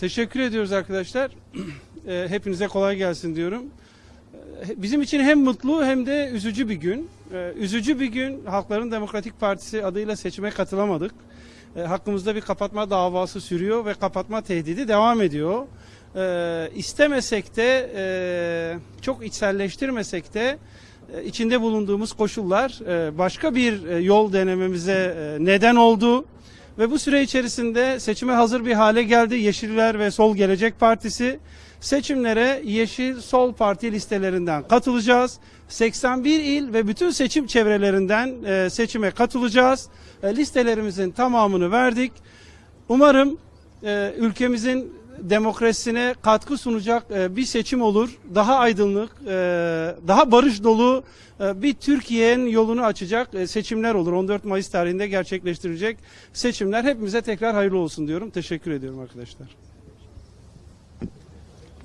Teşekkür ediyoruz arkadaşlar. Ee, Hepinize kolay gelsin diyorum. Ee, Bizim için hem mutlu hem de üzücü bir gün. Ee, Üzücü bir gün Halkların Demokratik Partisi adıyla seçime katılamadık. Hakkımızda bir kapatma davası sürüyor ve kapatma tehdidi devam ediyor. Ee, İstemesek de, e, çok içselleştirmesek de e, içinde bulunduğumuz koşullar e, başka bir e, yol denememize e, neden oldu. Ve bu süre içerisinde seçime hazır bir hale geldi Yeşiller ve Sol Gelecek Partisi. Seçimlere Yeşil Sol Parti listelerinden katılacağız. 81 il ve bütün seçim çevrelerinden e, seçime katılacağız. E, listelerimizin tamamını verdik. Umarım e, ülkemizin demokrasisine katkı sunacak e, bir seçim olur. Daha aydınlık, e, daha barış dolu e, bir Türkiye'nin yolunu açacak seçimler olur. 14 Mayıs tarihinde gerçekleştirecek seçimler. Hepimize tekrar hayırlı olsun diyorum. Teşekkür ediyorum arkadaşlar.